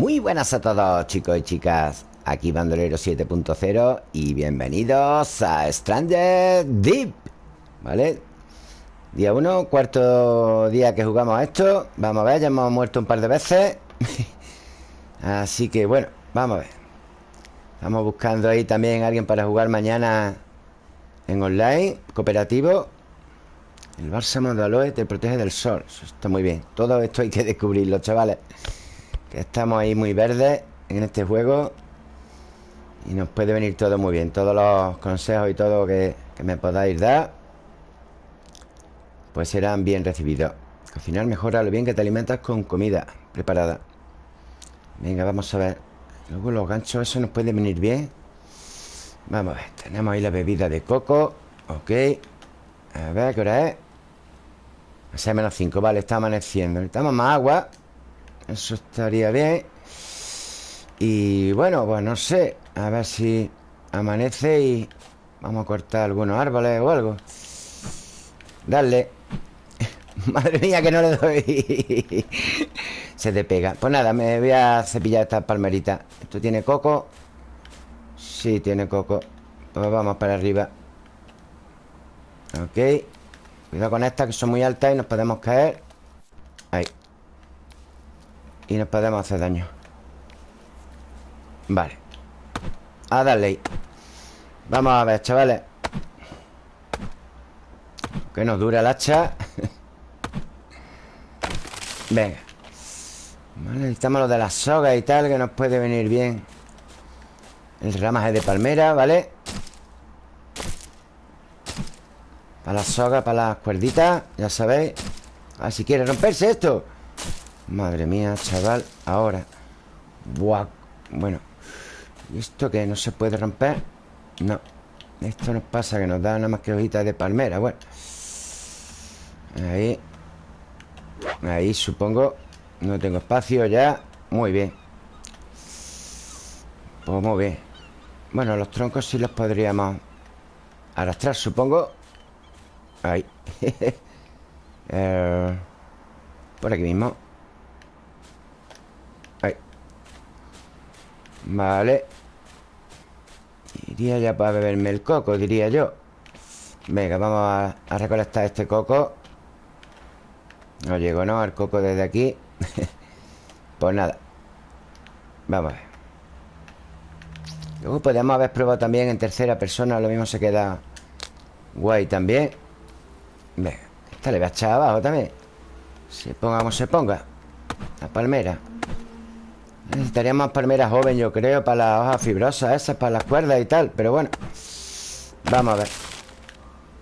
Muy buenas a todos chicos y chicas. Aquí Bandolero 7.0 Y bienvenidos a Stranger Deep ¿Vale? Día 1, cuarto día que jugamos a esto. Vamos a ver, ya hemos muerto un par de veces. Así que bueno, vamos a ver. Estamos buscando ahí también alguien para jugar mañana En online, cooperativo. El bálsamo de aloe te protege del sol. Está muy bien. Todo esto hay que descubrirlo, chavales que estamos ahí muy verdes en este juego Y nos puede venir todo muy bien. Todos los consejos y todo que, me podáis dar Pues serán bien recibidos. Cocinar mejora lo bien que te alimentas con comida preparada. Venga, vamos a ver. Luego los ganchos, eso nos puede venir bien. Vamos a ver Tenemos ahí la bebida de coco. Ok. A ver, ¿qué hora es? A menos 5, vale, está amaneciendo. Necesitamos más agua eso estaría bien. Y bueno, pues no sé A ver si amanece y Vamos a cortar algunos árboles o algo. Dale. Madre mía que no le doy. Se te pega Pues nada, me voy a cepillar esta palmerita ¿Esto tiene coco? Sí, tiene coco. Pues vamos para arriba. Ok. Cuidado con estas que son muy altas y nos podemos caer y nos podemos hacer daño. Vale. A darle Vamos a ver, chavales. Que nos dura el hacha. Venga. Vale, necesitamos lo de las sogas y tal Que nos puede venir bien. El ramaje de palmera, ¿vale? Para las sogas, para las cuerditas Ya sabéis. A ver si quiere romperse esto Madre mía, chaval Ahora. Buah Bueno ¿Y esto que no se puede romper? No Esto nos pasa que nos da nada más que hojitas de palmera Bueno. Ahí Ahí supongo No tengo espacio ya. Muy bien. Pues muy bien. Bueno, los troncos sí los podríamos Arrastrar, supongo. Ahí. Eh, Por aquí mismo Vale. Iría ya para beberme el coco, diría yo. Venga, vamos a, recolectar este coco. No llego, ¿no? Al coco desde aquí. Pues nada. Vamos a ver. Luego podríamos haber probado también en tercera persona Lo mismo se queda guay también. Venga, esta le voy a echar abajo también. Se ponga como se ponga. La palmera Necesitaríamos palmeras joven, yo creo Para las hojas fibrosas esas, para las cuerdas y tal Pero bueno. Vamos a ver.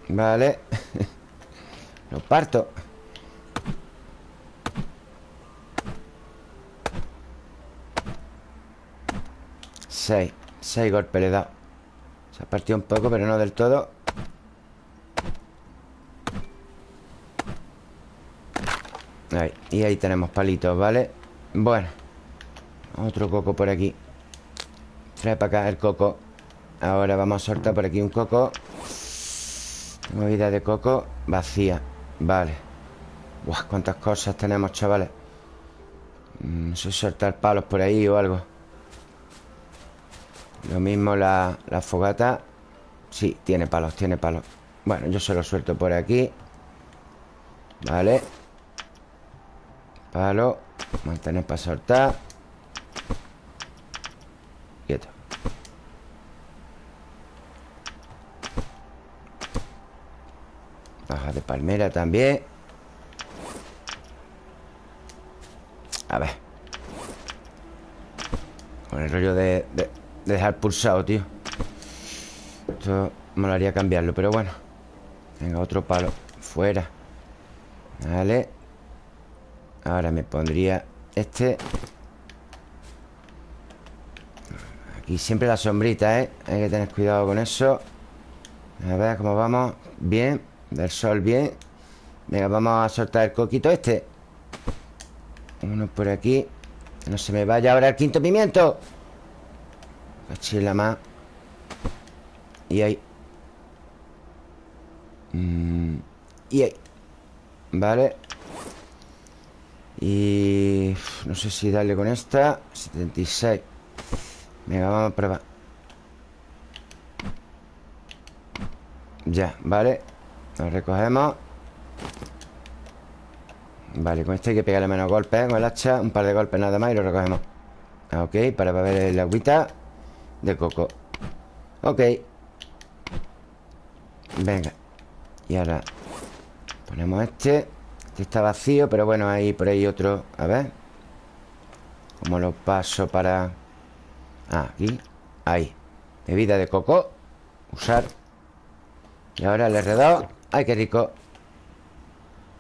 Vale. Lo parto. Seis. Seis golpes le he dado. Se ha partido un poco, pero no del todo. Ahí, y ahí tenemos palitos, ¿vale? Bueno otro coco por aquí. Trae para acá el coco. Ahora vamos a soltar por aquí un coco. Tengo vida de coco Vacía, vale. Buah, cuántas cosas tenemos, chavales. No sé soltar palos por ahí o algo. Lo mismo la, la fogata. Sí, tiene palos, tiene palos. Bueno, yo se lo suelto por aquí. Vale. Palo. Mantener para soltar Baja de palmera también. A ver. Con el rollo de, de, dejar pulsado, tío. Esto haría cambiarlo, pero bueno. Venga, otro palo. Fuera. Vale. Ahora me pondría este. Y siempre la sombrita, ¿eh? Hay que tener cuidado con eso. A ver cómo vamos. Bien, del sol bien. Venga, vamos a soltar el coquito este. Uno por aquí. Que no se me vaya ahora el quinto pimiento. Cachila más. Y ahí. Mm, Y ahí. Vale. Y... No sé si darle con esta. 76 Venga, vamos a probar. Ya, vale Lo recogemos. Vale, con este hay que pegarle menos golpes Con el hacha, un par de golpes nada más y lo recogemos. Ok, para beber el agüita De coco. Ok. Venga. Y ahora Ponemos este. Este está vacío, pero bueno, hay por ahí otro. A ver. ¿Cómo lo paso para...? Ah, aquí Ahí. Bebida de coco. Usar. Y ahora el R2 ¡Ay, qué rico!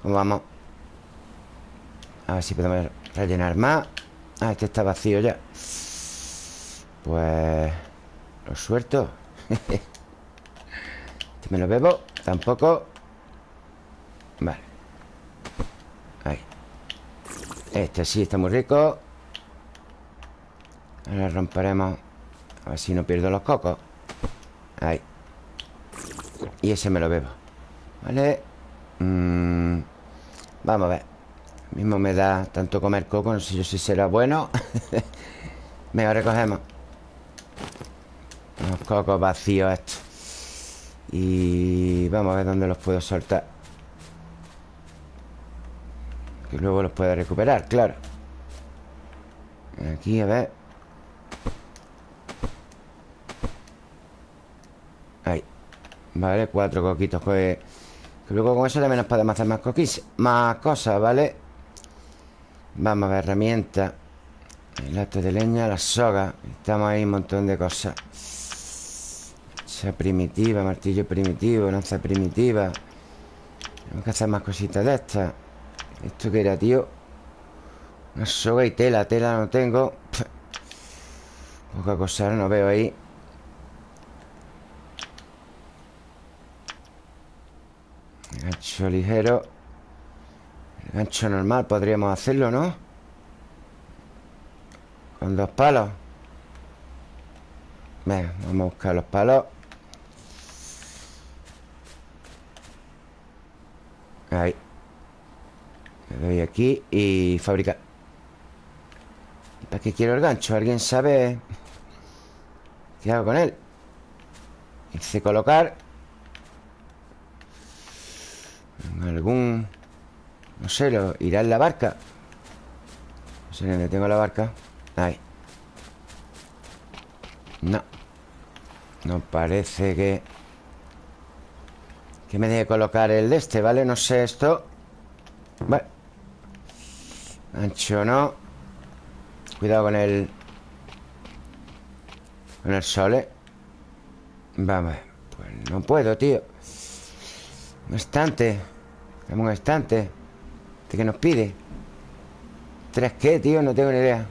¿Cómo vamos? A ver si podemos rellenar más. Ah, este está vacío ya. Pues... Lo suelto. Este me lo bebo Tampoco. Vale. Ahí. Este sí está muy rico. Ahora romperemos. A ver si no pierdo los cocos. Ahí. Y ese me lo bebo Vale mm, Vamos a ver. Mismo me da tanto comer coco No sé yo si será bueno. Venga, recogemos. Los cocos vacíos estos. Y vamos a ver dónde los puedo soltar. Que luego los pueda recuperar, claro. Aquí, a ver. Ahí. Vale, cuatro coquitos que, luego con eso también nos podemos hacer más Más cosas, ¿vale? Vamos a ver, herramientas El acto de leña, la soga. Estamos ahí un montón de cosas. Hacha primitiva, martillo primitivo, lanza primitiva. Tenemos que hacer más cositas de estas. ¿Esto qué era, tío? Una soga y tela Tela no tengo. Poca cosa, no veo ahí Ligero Gancho normal podríamos hacerlo, ¿no? Con dos palos vamos a buscar los palos Ahí Le doy aquí y fabricar ¿Para qué quiero el gancho? ¿Alguien sabe qué hago con él? Hice colocar Algún no sé, lo, irá en la barca. No sé dónde tengo la barca Ahí. No. No parece que Que me deje colocar el de este, ¿vale? No sé esto. Vale. Ancho no. Cuidado con el Con el sol, ¿eh? Vamos Pues no puedo, tío Un estante Dame un estante ¿Este qué nos pide? ¿Tres qué, tío? No tengo ni idea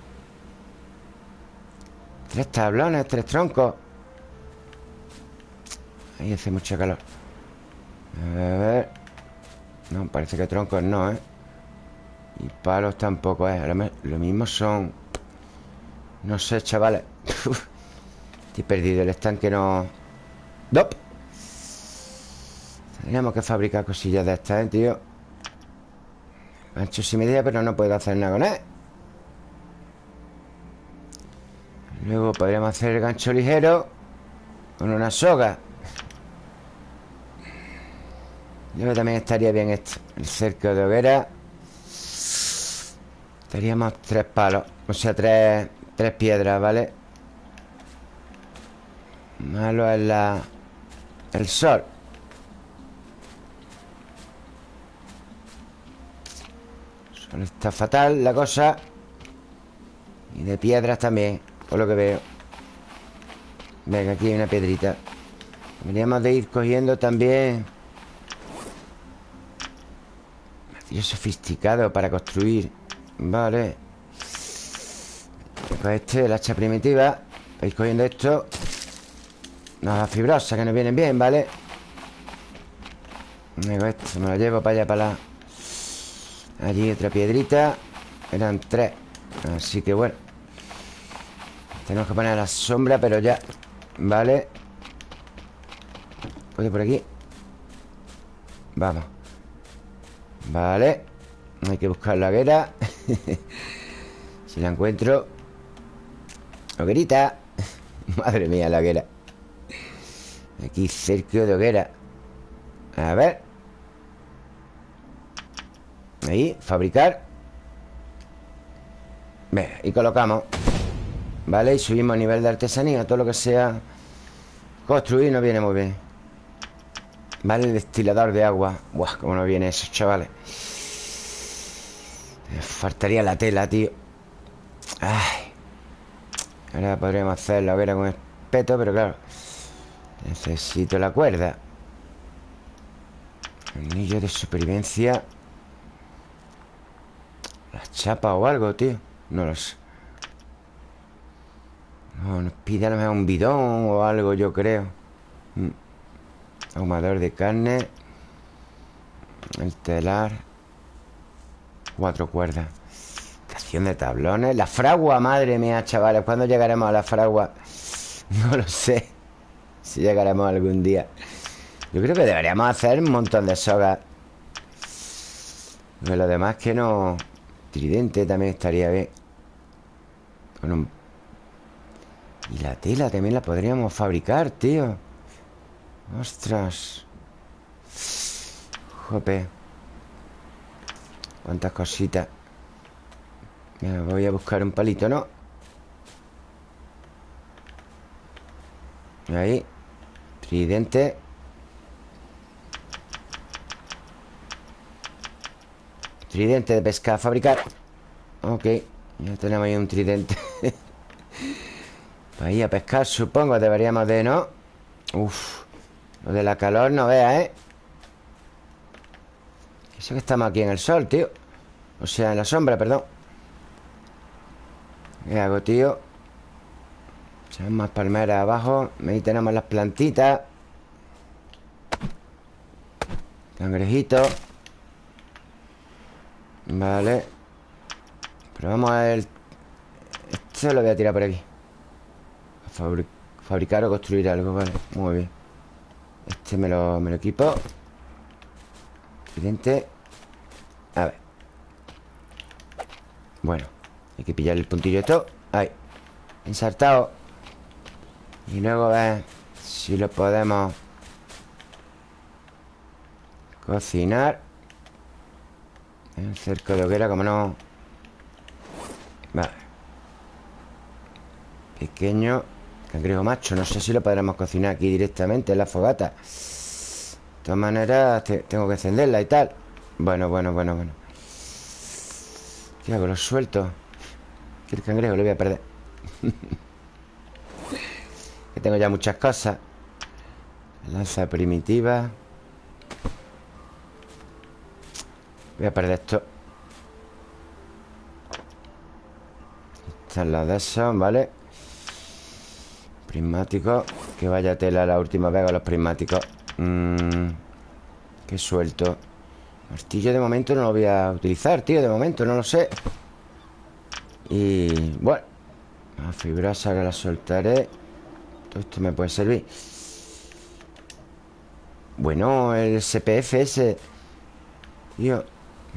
Tres tablones, tres troncos Ahí hace mucho calor A ver No, parece que troncos no, ¿eh? Y palos tampoco, ¿eh? lo mismo son No sé, chavales Estoy perdido, el estanque no... ¡Dop! Tendríamos que fabricar cosillas de estas, ¿eh, tío? Gancho sin medida, pero no puedo hacer nada con él Luego podríamos hacer el gancho ligero Con una soga Yo también estaría bien esto El cerco de hoguera Estaríamos tres palos O sea, tres, tres piedras, ¿vale? Malo es la... El sol está fatal la cosa. Y de piedras también Por lo que veo. Venga, aquí hay una piedrita. Deberíamos de ir cogiendo también. Martillo sofisticado para construir. Vale. Con este, el hacha primitiva. Vais cogiendo esto. Unas fibrosas que nos vienen bien, ¿vale? Venga, esto me lo llevo para allá, para la Allí otra piedrita. Eran tres. Así que bueno. Tenemos que poner la sombra, pero ya. Vale. ¿Puedo por aquí? Vamos. Vale. Hay que buscar la hoguera Si la encuentro. Hoguerita. Madre mía, la hoguera. Aquí cerca de hoguera. A ver Ahí, fabricar. Venga, y colocamos. Vale, y subimos a nivel de artesanía Todo lo que sea Construir no viene muy bien. Vale, el destilador de agua. Buah, cómo no viene eso, chavales. Faltaría la tela, tío. Ay. Ahora podríamos hacer la hoguera con espeto Pero claro. Necesito la cuerda. Anillo de supervivencia La chapa o algo, tío No lo sé. No, nos pide a lo mejor un bidón o algo, yo creo. Mm. Ahumador de carne. El telar. Cuatro cuerdas. Estación de tablones. La fragua, madre mía, chavales. ¿Cuándo llegaremos a la fragua? No lo sé. Si llegaremos algún día. Yo creo que deberíamos hacer un montón de sogas. Pero lo demás que no Tridente también estaría bien. Un y la tela también la podríamos fabricar, tío. Ostras. Jope. Cuántas cositas. Me voy a buscar un palito, ¿no? Ahí. Tridente Tridente de pesca fabricar. Ok Ya tenemos ahí un tridente. Ahí a pescar, supongo Deberíamos de, ¿no? Uf Lo de la calor no vea, ¿eh? Eso que estamos aquí en el sol, tío. O sea, en la sombra, perdón. ¿Qué hago, tío? Echamos más palmeras abajo. Ahí tenemos las plantitas. Cangrejito Vale. A ver. Este lo voy a tirar por aquí. Fabricar o construir algo, vale. Muy bien. Este me lo, me lo equipo. Evidente A ver. Bueno Hay que pillar el puntillo esto. Ahí. Ensartado. Y luego ver Si lo podemos Cocinar El cerco de hoguera, como no Vale. Pequeño Cangrejo macho, no sé si lo podremos cocinar aquí directamente en la fogata. De todas maneras, tengo que encenderla y tal. Bueno, bueno, bueno, bueno. ¿Qué hago? ¿Lo suelto? Que el cangrejo lo voy a perder. Que tengo ya muchas cosas. Lanza primitiva Voy a perder esto. Esta es la de esos, ¿vale? Prismáticos Que vaya tela la última vez con los prismáticos. Mm, Qué suelto. Martillo de momento no lo voy a utilizar, tío De momento, no lo sé. Y bueno La fibrosa que la soltaré. Todo esto me puede servir. Bueno, el SPF ese. Tío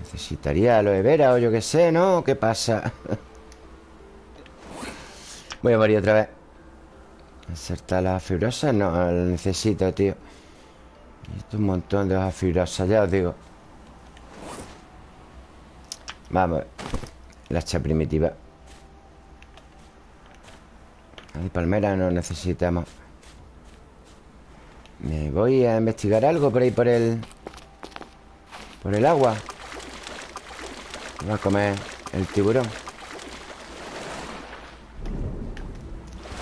Necesitaría aloe vera o yo qué sé, ¿no? ¿Qué pasa? Voy a morir otra vez ¿Insertar las fibrosas? No, lo necesito, tío Esto un montón de hojas fibrosas, ya os digo Vamos La hacha primitiva de palmera no necesitamos Me voy a investigar algo por ahí por el... Por el agua Voy a comer el tiburón.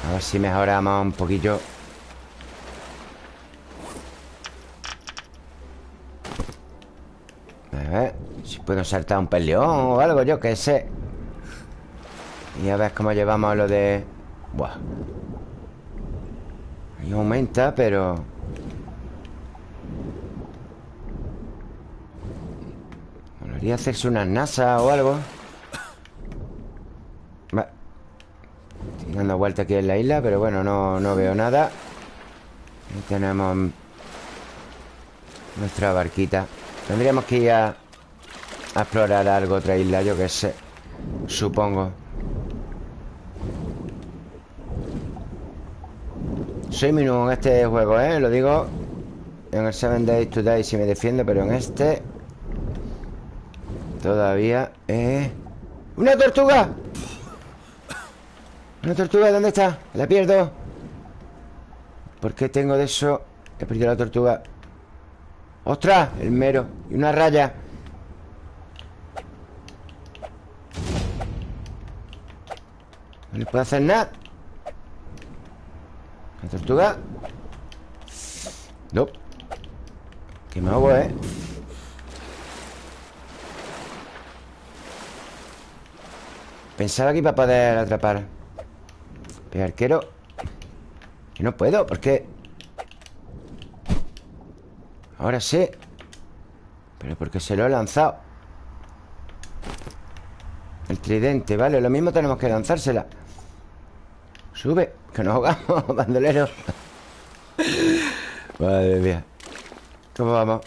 A ver si mejoramos un poquillo. A ver Si puedo saltar un peleón o algo, yo que sé. Y a ver cómo llevamos lo de... Buah. Ahí aumenta, pero... Podría hacerse una NASA o algo. Dando vuelta aquí en la isla Pero bueno, no, no veo nada. Ahí tenemos Nuestra barquita. Tendríamos que ir a, explorar algo, otra isla, yo qué sé Supongo. Soy nuevo en este juego, ¿eh? Lo digo En el 7 Days to Die si me defiendo Pero en este Todavía eh... ¡Una tortuga! ¿Una tortuga? ¿Dónde está? La pierdo ¿Por qué tengo de eso? He perdido la tortuga ¡Ostras! El mero Y una raya No le puedo hacer nada La tortuga No Que me hago, ¿eh? Pensaba que iba a poder atrapar. Pero arquero Que no puedo, porque Ahora sí Pero porque se lo he lanzado. El tridente, vale Lo mismo tenemos que lanzársela. Sube, que nos ahogamos, bandolero. Madre mía. ¿Cómo vamos?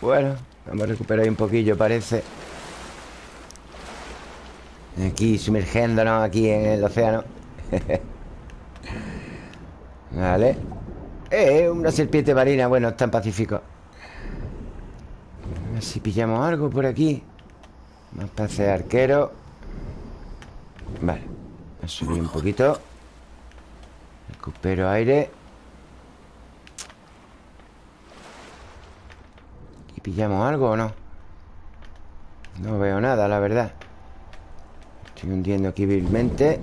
Bueno, vamos a recuperar un poquillo, parece Aquí sumergiéndonos aquí en el océano. Vale. Eh, una serpiente marina. Bueno, está en Pacífico. A ver si pillamos algo por aquí. Más pase arquero. Vale a subir un poquito. Recupero aire. ¿Y pillamos algo o no? No veo nada, la verdad Estoy hundiendo aquí vilmente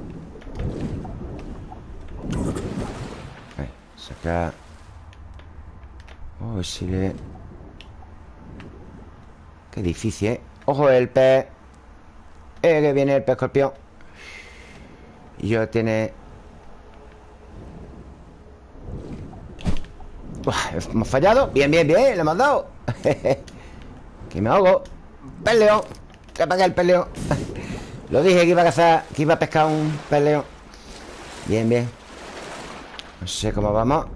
saca Oh, si le... Qué difícil, ¿eh? ¡Ojo el pez! ¡Eh, que viene el pez escorpión! Y yo tiene... hemos fallado Bien, bien, bien, le hemos dado Que me ahogo ¡Peleo! Que apague el peleo lo dije que iba a cazar Que iba a pescar un peleo. Bien, bien. No sé cómo vamos.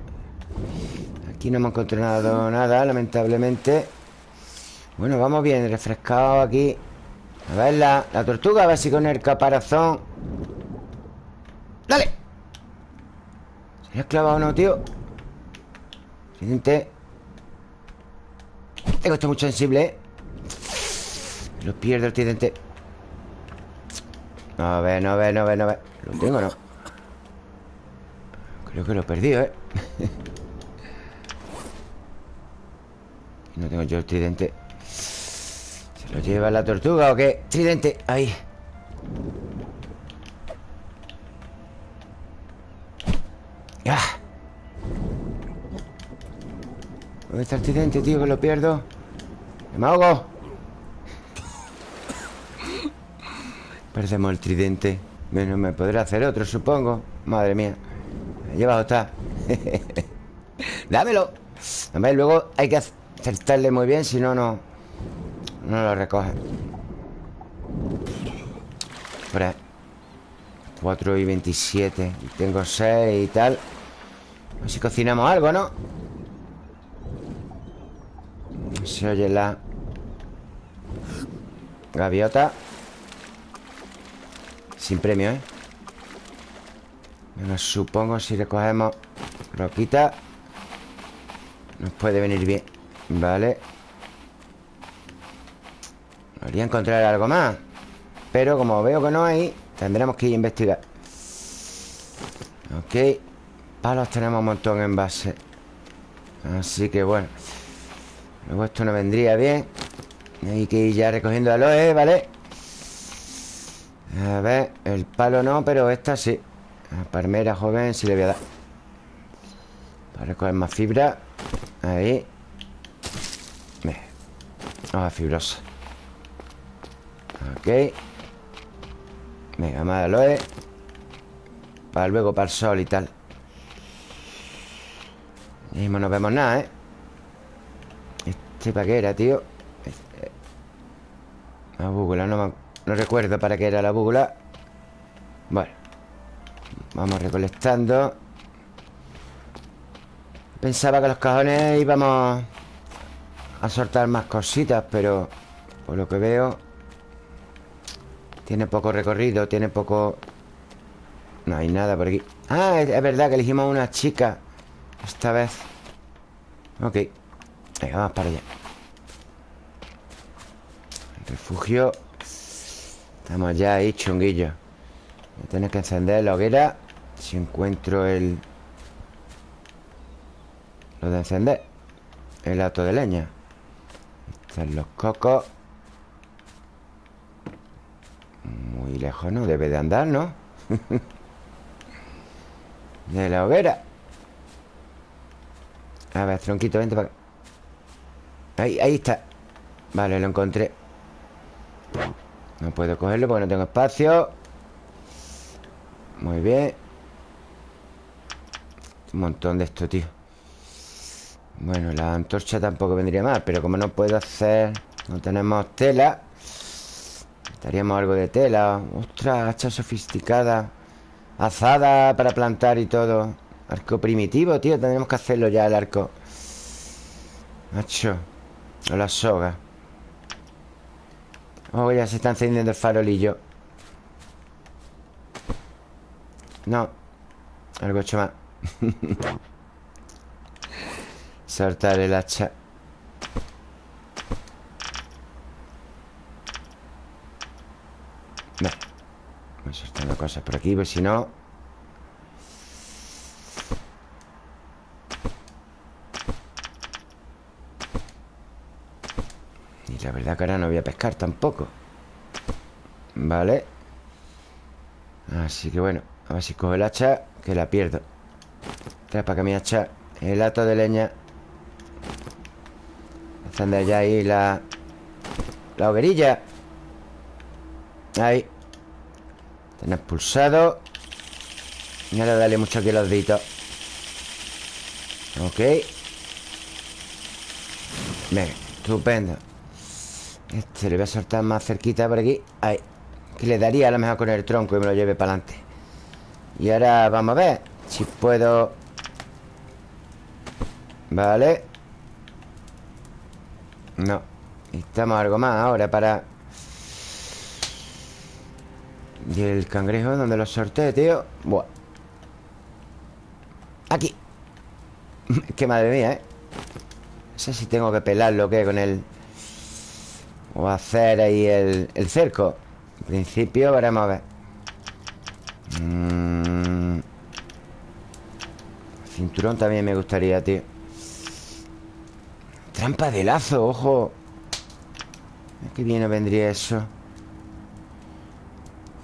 Aquí no hemos encontrado nada, lamentablemente. Bueno, vamos bien Refrescado aquí. A ver la, la tortuga A ver si con el caparazón. ¡Dale! ¿Se ha clavado o no, tío? Siguiente. Tengo esto muy sensible, ¿eh? Lo pierdo el tridente no ve, no ve, no ve, no ve ¿Lo tengo no? Creo que lo he perdido, ¿eh? no tengo yo el tridente ¿Se lo lleva la tortuga o qué? Tridente, ahí ¡Ah! ¿Dónde está el tridente, tío? Que lo pierdo ¡Me ahogo! Perdemos el tridente Bueno, me podré hacer otro, supongo. Madre mía. Llevado está. Dámelo. Luego hay que acertarle muy bien Si no, no No lo recoge. Por ahí 4 y 27 y Tengo 6 y tal. A ver si cocinamos algo, ¿no? Se oye la Gaviota sin premio, ¿eh? Bueno, supongo si recogemos roquita Nos puede venir bien Vale Podría encontrar algo más Pero como veo que no hay Tendremos que ir a investigar Ok Palos tenemos un montón en base Así que bueno Luego esto no vendría bien Hay que ir ya recogiendo aloe, ¿vale? A ver, el palo no, pero esta sí. La palmera joven sí le voy a dar. Para recoger más fibra. Ahí. Hoja fibrosa. Ok. Venga, más aloe Para luego para el sol y tal. Mismo no vemos nada, ¿eh? Este para qué era, tío este... Búgula no me no recuerdo para qué era la búgula Bueno Vamos recolectando. Pensaba que los cajones íbamos A soltar más cositas, pero Por lo que veo Tiene poco recorrido Tiene poco... No hay nada por aquí. Ah, es, verdad que elegimos una chica Esta vez. Ok Venga, vamos para allá. Refugio Estamos ya ahí, chunguillo Voy que encender la hoguera Si encuentro el... Lo de encender El auto de leña. Están los cocos. Muy lejos no debe de andar, ¿no? de la hoguera. A ver, tronquito, vente para acá. Ahí, ahí está. Vale, lo encontré No puedo cogerlo porque no tengo espacio. Muy bien. Un montón de esto, tío. Bueno, la antorcha tampoco vendría mal Pero como no puedo hacer No tenemos tela. Estaríamos algo de tela. Ostras, hacha sofisticada. Azada para plantar y todo. Arco primitivo, tío. Tendremos que hacerlo ya el arco. Macho o la soga Oh, ya se está encendiendo el farolillo. No. Algo hecho más Soltar el hacha. Voy soltando cosas por aquí Pues si no la verdad que ahora no voy a pescar tampoco. Vale. Así que bueno A ver si cojo el hacha Que la pierdo. Trae para que mi hacha El hato de leña. Encender ya ahí la La hoguerilla. Ahí. Tener pulsado Y ahora dale mucho aquí los deditos. Ok. Venga, estupendo este le voy a soltar más cerquita por aquí. Ahí Que le daría a lo mejor con el tronco y me lo lleve para adelante. Y ahora vamos a ver Si puedo. Vale. No Necesitamos algo más ahora para. ¿Y el cangrejo dónde lo sorteé, tío? Buah. Aquí. Qué madre mía, ¿eh? No sé si tengo que pelarlo o qué con el... O hacer ahí el, el cerco. En principio veremos a ver. Mm. Cinturón también me gustaría, tío. Trampa de lazo, ojo. Qué bien vendría eso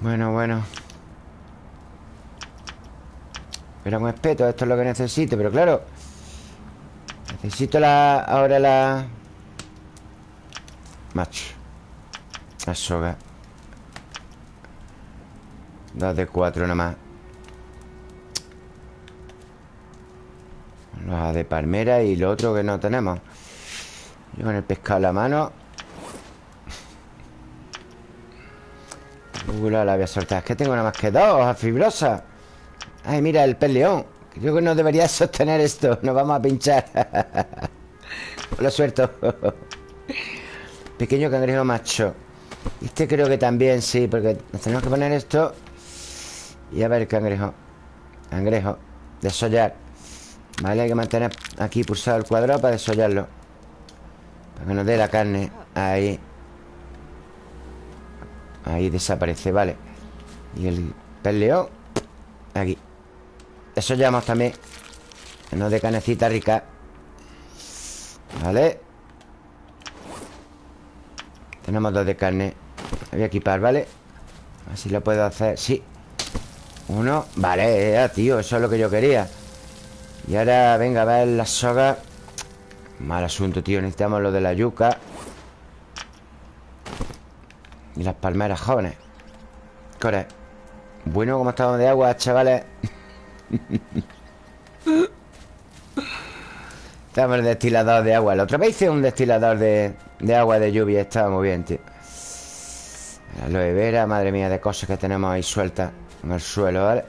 Bueno, bueno. Pero un espeto, esto es lo que necesito Pero claro. Necesito la ahora la Macho La soga Dos de cuatro nada más. De palmera y lo otro que no tenemos. Yo con el pescado en la mano. Ula, la voy a soltar. Es que tengo nada más que dos hojas fibrosas Ay, mira, el pez león Creo que no debería sostener esto. Nos vamos a pinchar. Lo suelto Pequeño cangrejo macho. Este creo que también, sí Porque tenemos que poner esto Y a ver cangrejo. Cangrejo Desollar. Vale, hay que mantener aquí pulsado el cuadrado Para desollarlo. Para que nos dé la carne. Ahí. Ahí desaparece, vale. Y el peleón Aquí. Desollamos también. Que nos dé canecita rica. Vale tenemos dos de carne. Voy a equipar, ¿vale? A ver si lo puedo hacer. Sí. Uno. Vale, ya, tío Eso es lo que yo quería. Y ahora, venga, a ver la soga. Mal asunto, tío Necesitamos lo de la yuca. Y las palmeras jóvenes. Corre. Bueno, como estamos de agua, chavales Estamos el destilador de agua. La otra vez hice un destilador de, de agua de lluvia Estaba muy bien, tío. Aloe vera, madre mía De cosas que tenemos ahí sueltas En el suelo, ¿vale?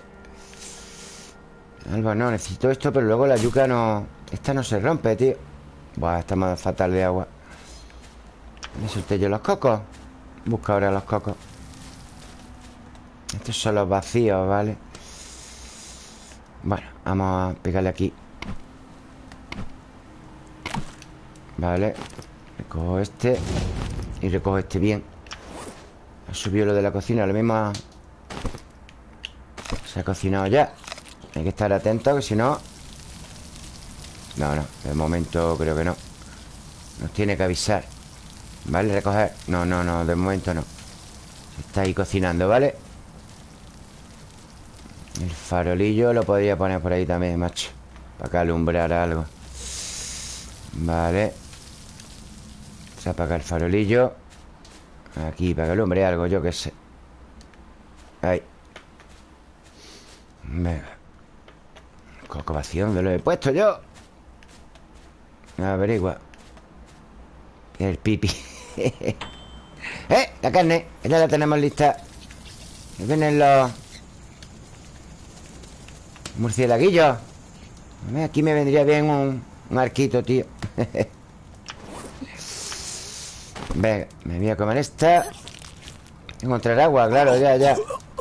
Algo no, necesito esto Pero luego la yuca no... Esta no se rompe, tío. Buah, estamos fatal de agua. Me solté yo los cocos. Busca ahora los cocos. Estos son los vacíos, ¿vale? Bueno, vamos a pegarle aquí. Vale Recojo este Y recojo este bien. Ha subido lo de la cocina Lo mismo Se ha cocinado ya. Hay que estar atento Que si no. No, no De momento creo que no. Nos tiene que avisar. Vale, recoger. No, no, no De momento no. Se está ahí cocinando, ¿vale? El farolillo lo podría poner por ahí también, macho. Para que alumbrar algo. Vale Se apaga el farolillo. Aquí, para que alumbre algo, yo qué sé. Ahí. Venga. Coco vacío, ¿dónde lo he puesto yo? Averigua. El pipi. ¡Eh! La carne. Ya la tenemos lista. Vienen los Murcielaguillo Aquí me vendría bien un, un arquito, tío Venga, me voy a comer esta. Encontrar agua, claro, ya, ya.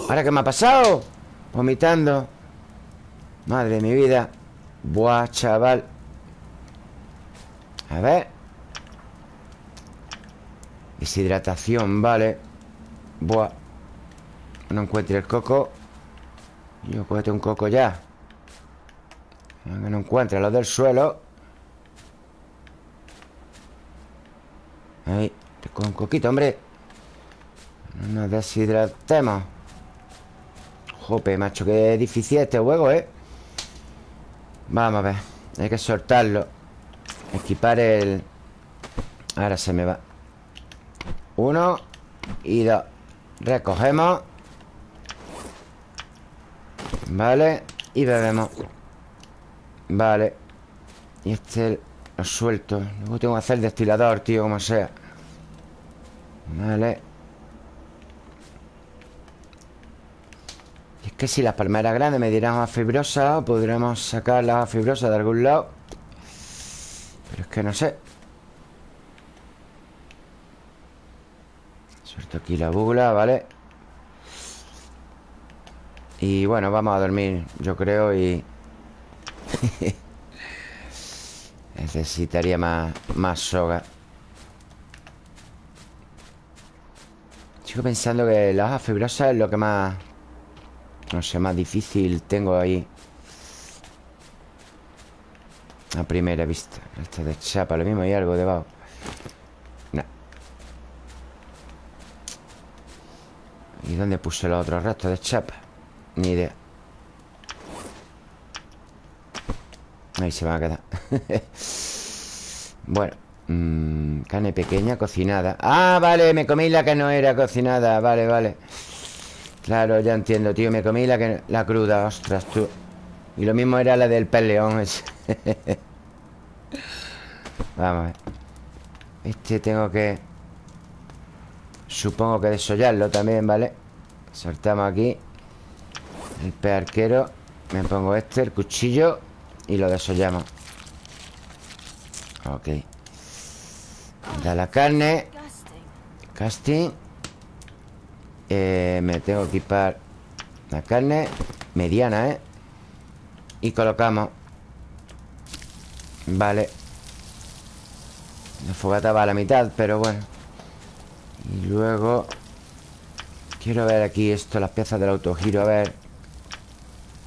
¿Ahora qué me ha pasado? Vomitando. Madre de mi vida. Buah, chaval. A ver. Deshidratación, vale. Buah. No encuentro el coco. Yo cógete un coco ya. Que no encuentra los del suelo. Ahí Con coquito, hombre. No nos deshidratemos. Jope, macho Qué difícil este juego, ¿eh? Vamos a ver Hay que soltarlo. Equipar el... Ahora se me va. Uno Y dos. Recogemos. Vale Y bebemos. Vale. Y este lo suelto. Luego tengo que hacer el destilador, tío, como sea Vale. Y es que si las palmeras grandes me dieran a fibrosa Podríamos sacar la fibrosa de algún lado. Pero es que no sé. Suelto aquí la bugla, ¿vale? Y bueno, vamos a dormir, yo creo, y... Necesitaría más, más soga Sigo pensando que la hoja fibrosa es lo que más... No sé, más difícil tengo ahí. A primera vista. Esto de chapa, lo mismo hay algo debajo. No ¿Y dónde puse los otros restos de chapa? Ni idea. Ahí se van a quedar. Bueno mmm, Carne pequeña cocinada. Ah, vale, me comí la que no era cocinada. Vale, vale. Claro, ya entiendo, tío Me comí la, que, la cruda, ostras, tú. Y lo mismo era la del peleón Vamos a ver. Este tengo que Supongo que desollarlo también, ¿vale? Soltamos aquí. El pe arquero Me pongo este, el cuchillo y lo desollamos. Ok Da la carne. Casting. Eh, Me tengo que equipar La carne mediana, ¿eh? Y colocamos. Vale. La fogata va a la mitad, pero bueno. Y luego Quiero ver aquí esto Las piezas del autogiro, a ver.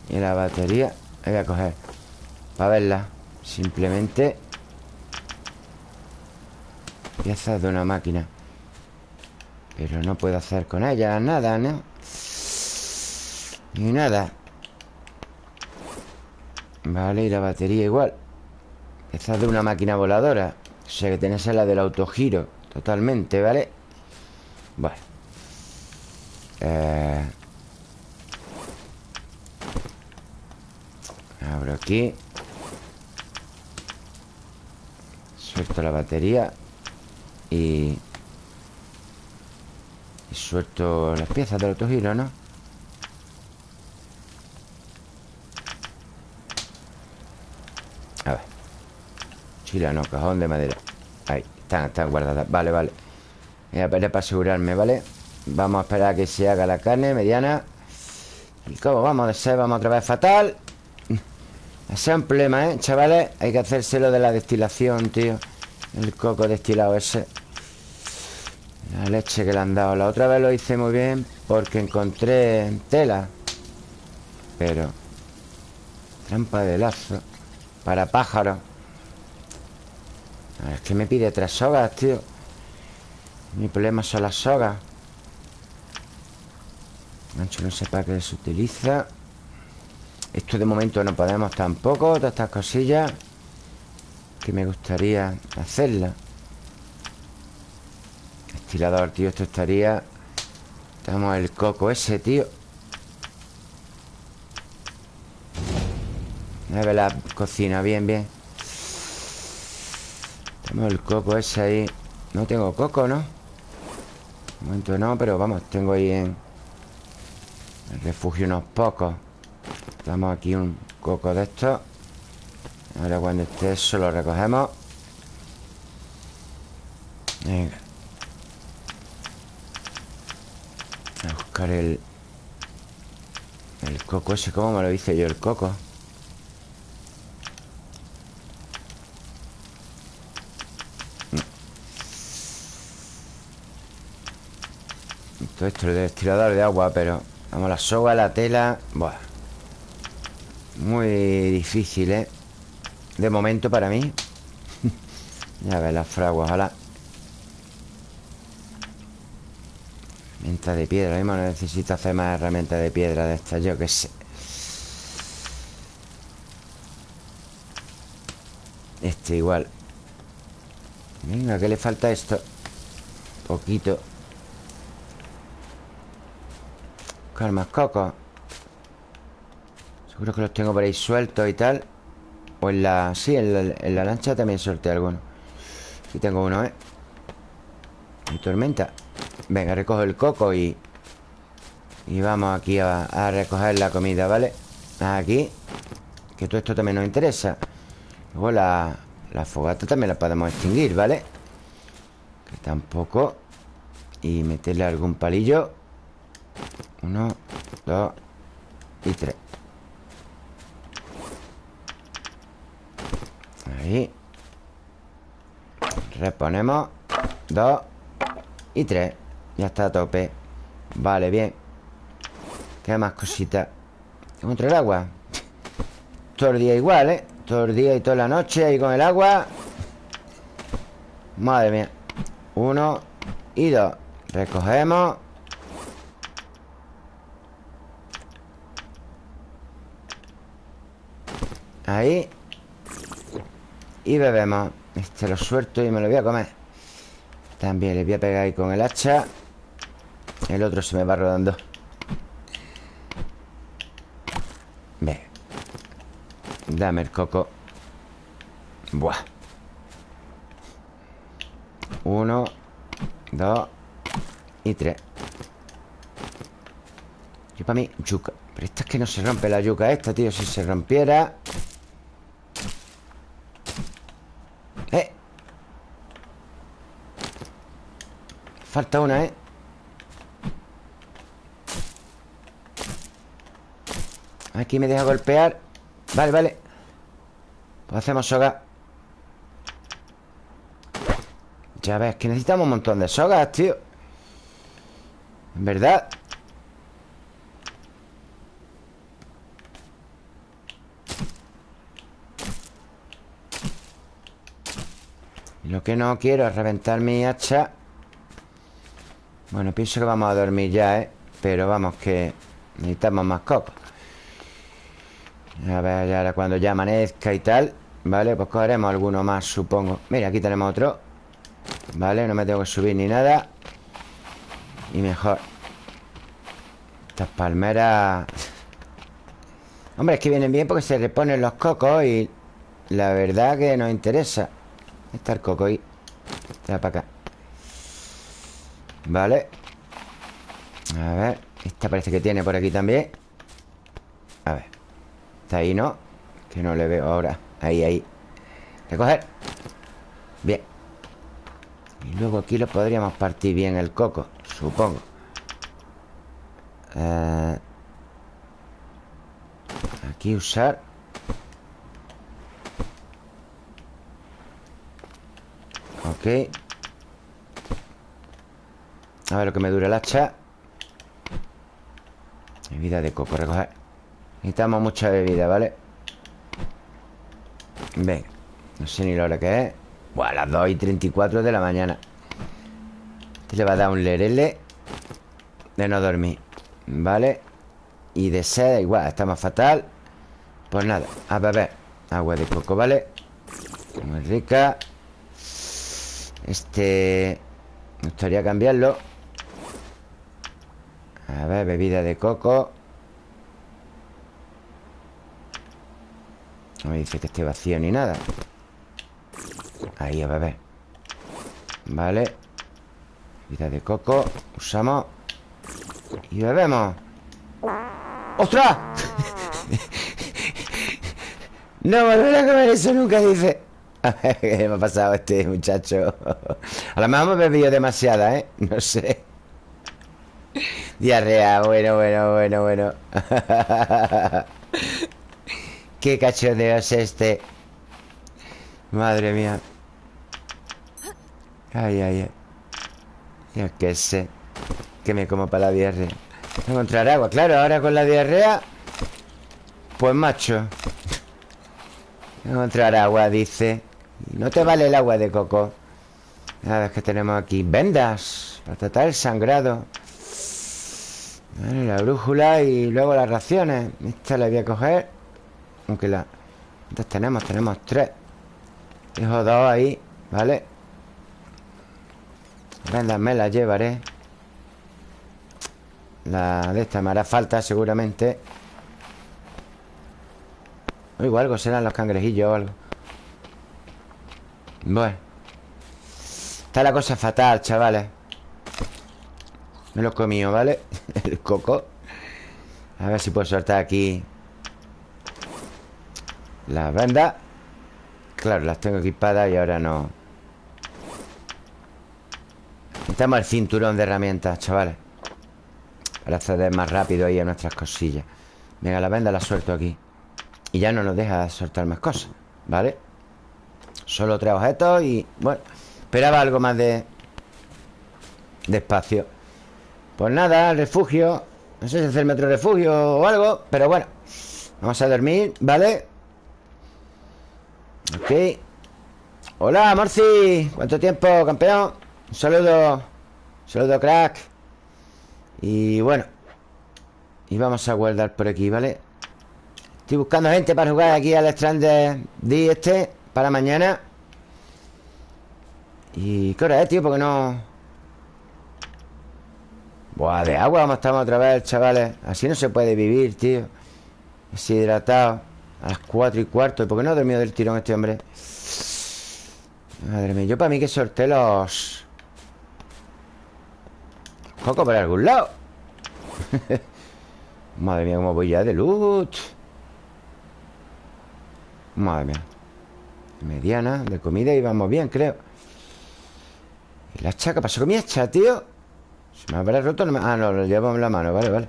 Y la batería Voy a coger para verla Simplemente Piezas de una máquina. Pero no puedo hacer con ella nada, ¿no? Ni nada. Vale, y la batería igual. Piezas de una máquina voladora. O sea que tenés la del autogiro Totalmente, ¿vale? Bueno. Eh... Abro aquí. Suelto la batería Y... Y suelto las piezas del autogiro, ¿no? A ver Chila, no, cajón de madera Ahí, están, están guardadas Vale, vale Voy a esperar para asegurarme, ¿vale? Vamos a esperar a que se haga la carne mediana ¿Y cómo vamos de ser? Vamos otra vez fatal Ese es un problema, ¿eh? Chavales, hay que hacérselo de la destilación, tío El coco destilado ese leche que le han dado. La otra vez lo hice muy bien Porque encontré tela Pero Trampa de lazo Para pájaros. Es que me pide tres sogas, tío. Mi problema son las sogas. Gancho no sé para qué se utiliza. Esto de momento no podemos tampoco Todas estas cosillas Que me gustaría hacerla Estirador, tío Esto estaría Tenemos el coco ese, tío. Ver la cocina, bien, bien. Tenemos el coco ese ahí. No tengo coco, ¿no? De momento no, pero vamos, tengo ahí en el refugio unos pocos. Damos aquí un coco de estos Ahora cuando esté eso lo recogemos. Venga A el El coco ese ¿Cómo me lo hice yo el coco? Todo esto es de estirador de agua Pero Vamos, la soga, la tela Buah Muy difícil, ¿eh? De momento para mí Ya ves las fraguas, ojalá Herramienta de piedra. Mismo necesito hacer más herramientas de piedra de estas Yo que sé. Este igual. Venga, ¿qué le falta esto? Poquito. Buscar más cocos. Seguro que los tengo por ahí sueltos y tal. O en la... Sí, en la, lancha también solté algunos. Aquí tengo uno, ¿eh? Y tormenta Venga, recojo el coco y... Y vamos aquí a, recoger la comida, ¿vale? Aquí Que todo esto también nos interesa. Luego la, la fogata también la podemos extinguir, ¿vale? Que tampoco. Y meterle algún palillo. Uno, dos y tres. Ahí. Reponemos. Dos y tres Ya está a tope. Vale, bien. ¿Qué más cositas? ¿Tengo el agua? Todo el día igual, ¿eh? Todo el día y toda la noche ahí con el agua. Madre mía. Uno y dos. Recogemos. Ahí. Y bebemos. Este lo suelto y me lo voy a comer También le voy a pegar ahí con el hacha. El otro se me va rodando. Ve. Dame el coco. Buah. Uno Dos Y tres. Y para mí, yuca. Pero esta es que no se rompe la yuca esta, tío. Si se rompiera Falta una, ¿eh? Aquí me deja golpear. Vale, vale. Pues hacemos soga. Ya ves, que necesitamos un montón de sogas, tío. En verdad. Lo que no quiero es reventar mi hacha bueno, pienso que vamos a dormir ya, ¿eh? Pero vamos, que necesitamos más cocos A ver, ahora cuando ya amanezca y tal Vale, pues cogeremos alguno más, supongo. Mira, aquí tenemos otro Vale, no me tengo que subir ni nada. Y mejor. Estas palmeras. Hombre, es que vienen bien porque se reponen los cocos Y la verdad que nos interesa. Está el coco ahí. Está para acá Vale. A ver Esta parece que tiene por aquí también. A ver. Está ahí, ¿no? Que no le veo ahora. Ahí, ahí. Recoger. Bien. Y luego aquí lo podríamos partir bien el coco Supongo. Eh, Aquí usar. Ok A ver lo que me dura el hacha. Bebida de coco, recoger Necesitamos mucha bebida, ¿vale? Venga. No sé ni la hora que es. Buah, las 2 y 34 de la mañana. Este le va a dar un lerele De no dormir ¿Vale? Y de sed igual, está más fatal. Pues nada, a beber Agua de coco, ¿vale? Muy rica. Este... Me gustaría cambiarlo A ver, bebida de coco. No me dice que esté vacío ni nada. Ahí, a beber. Vale. Bebida de coco Usamos. Y bebemos. ¡Ostras! no volveré a comer eso nunca, dice. ¿Qué me ha pasado este muchacho? A lo mejor hemos bebido demasiada, ¿eh? No sé Diarrea, bueno, bueno, bueno, bueno. Qué cachondeo es este. Madre mía. Ay, ay, ay. Yo qué sé Que me como para la diarrea. Encontrar agua, claro, ahora con la diarrea Pues macho. Encontrar agua, dice. No te vale el agua de coco. Nada, es que tenemos aquí Vendas Para tratar el sangrado La brújula y luego las raciones. Esta la voy a coger Aunque la... ¿Cuántas tenemos? Tenemos tres. Dejo dos ahí, ¿vale? Vendas me las llevaré. La de esta me hará falta seguramente. O igual algo serán los cangrejillos o algo. Bueno. Está la cosa fatal, chavales Me lo he comido, ¿vale? El coco. A ver si puedo soltar aquí Las vendas Claro, las tengo equipadas y ahora no. Necesitamos el cinturón de herramientas, chavales. Para acceder más rápido ahí a nuestras cosillas. Venga, la venda la suelto aquí. Y ya no nos deja soltar más cosas ¿Vale? Solo tres objetos y... Bueno, esperaba algo más de... De espacio Pues nada, refugio No sé si hacerme otro refugio o algo Pero bueno Vamos a dormir, ¿vale? Ok Hola, Morci ¿Cuánto tiempo, campeón? Un saludo Un saludo, crack y bueno Y vamos a guardar por aquí, ¿vale? Estoy buscando gente para jugar aquí al Stranded D este Para mañana ¿Y qué hora es, tío? Porque no... Buah, de agua vamos estar otra vez, chavales. Así no se puede vivir, tío. Deshidratado. A las 4 y cuarto. ¿Y por qué no ha dormido del tirón este hombre? Madre mía Yo para mí que sorteé los... Coco por algún lado. Madre mía, cómo voy ya de loot Madre mía. Mediana, de comida y vamos bien, creo. ¿Y la hacha? ¿Qué pasó con mi hacha, tío? ¿Se me habrá roto? Ah, no, lo llevo en la mano, vale, vale.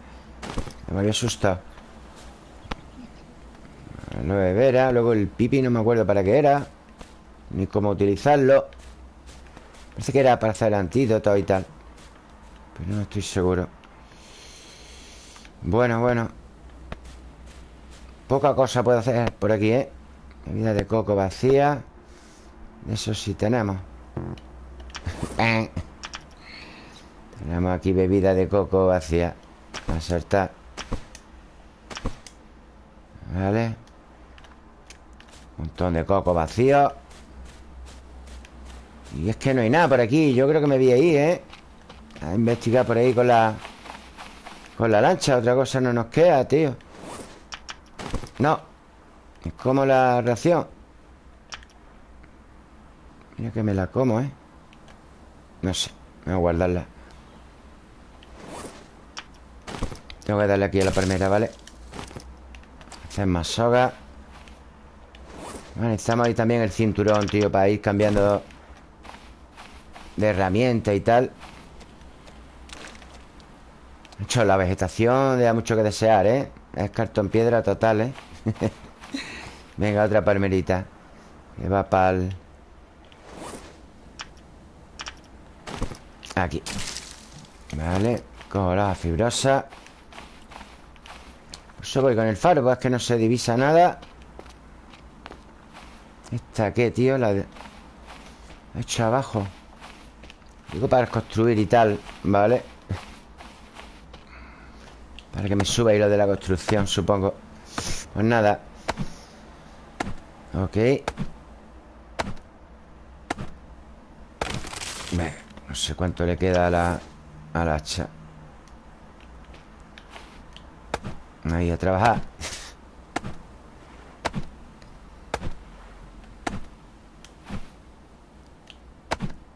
Me había asustado. De vera Luego el pipi no me acuerdo para qué era Ni cómo utilizarlo. Parece que era para hacer antídoto y tal pero no estoy seguro. Bueno, bueno. Poca cosa puedo hacer por aquí, ¿eh? Bebida de coco vacía Eso sí tenemos Tenemos aquí bebida de coco vacía. A soltar Vale. Un montón de coco vacío. Y es que no hay nada por aquí. Yo creo que me vi ahí, ¿eh? A investigar por ahí con la... Con la lancha. Otra cosa no nos queda, tío. No. Es como la ración. Mira que me la como, ¿eh? No sé. Voy a guardarla Tengo que darle aquí a la palmera, ¿vale? Hacer más soga Vale, necesitamos ahí también el cinturón, tío Para ir cambiando de herramientas y tal De hecho, la vegetación da mucho que desear, ¿eh? Es cartón piedra total, ¿eh? Venga, otra palmerita Que va para el... Aquí Vale Cojo la fibrosa Eso voy con el faro es que no se divisa nada. ¿Esta qué, tío? La de... hecho abajo. Digo para construir y tal Vale Para que me suba y lo de la construcción, supongo. Pues nada. Ok. No sé cuánto le queda a la, a la hacha Ahí a trabajar.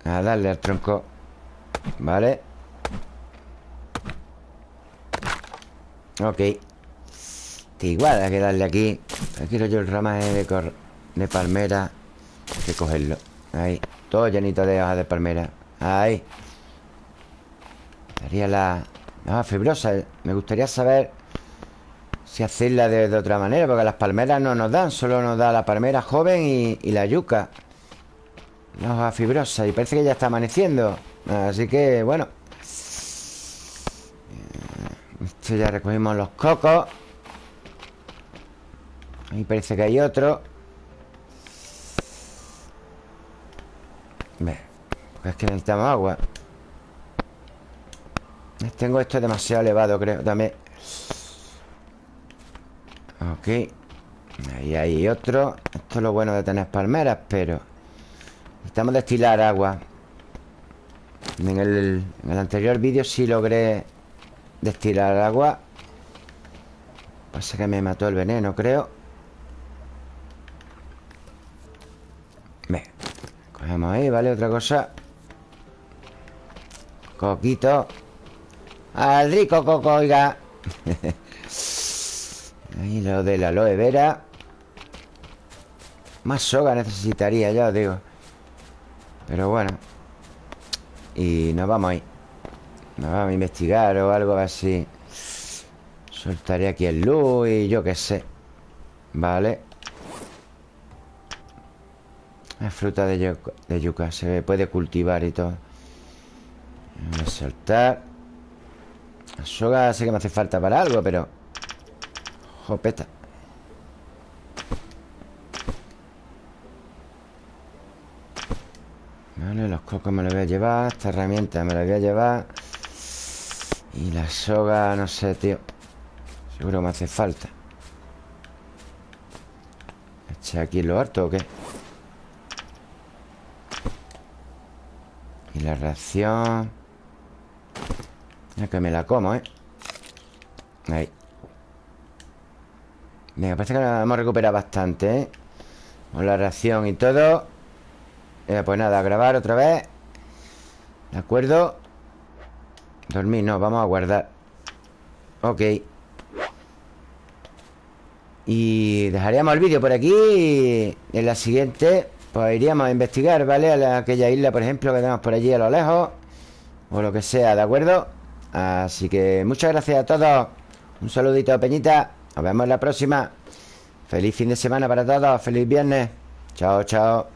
A darle al tronco. Vale. Ok. Igual hay que darle aquí. Aquí quiero yo el ramaje de, de palmera. Hay que cogerlo. Ahí. Todo llenito de hojas de palmera. Ahí. Sería la... Ah, fibrosa. Me gustaría saber Si hacerla de, otra manera Porque las palmeras no nos dan Solo nos da la palmera joven y, la yuca. La hoja fibrosa Y parece que ya está amaneciendo. Así que, bueno. Esto ya recogimos los cocos. Ahí parece que hay otro. Ve es que necesitamos agua. Tengo esto demasiado elevado, creo También Ok. Ahí hay otro. Esto es lo bueno de tener palmeras, pero Necesitamos destilar agua. En el, anterior vídeo sí logré Destilar agua. Pasa que me mató el veneno, creo. Ve Cogemos ahí, ¿vale? Otra cosa. Coquito. Al rico coco, oiga Ahí lo de la aloe vera. Más soga necesitaría, ya os digo. Pero bueno. Y nos vamos ahí. Nos vamos a investigar o algo así. Soltaré aquí el luz y yo qué sé. Vale. La fruta de yuca, Se puede cultivar y todo. Voy a soltar. La soga sé que me hace falta para algo, pero... Jopeta. Vale, los cocos me los voy a llevar Esta herramienta me la voy a llevar. Y la soga, no sé, tío. Seguro me hace falta. ¿Eché aquí lo harto o qué? Y la ración. Ya que me la como, ¿eh? Ahí Venga, parece que la hemos recuperado bastante, ¿eh? Con la reacción y todo Pues nada, a grabar otra vez ¿De acuerdo? Dormir, no, vamos a guardar Ok Y dejaríamos el vídeo por aquí En la siguiente Pues iríamos a investigar, ¿vale? A aquella isla, por ejemplo, que tenemos por allí a lo lejos O lo que sea, ¿de acuerdo? Así que muchas gracias a todos Un saludito Peñita Nos vemos la próxima. Feliz fin de semana para todos. Feliz viernes. Chao, chao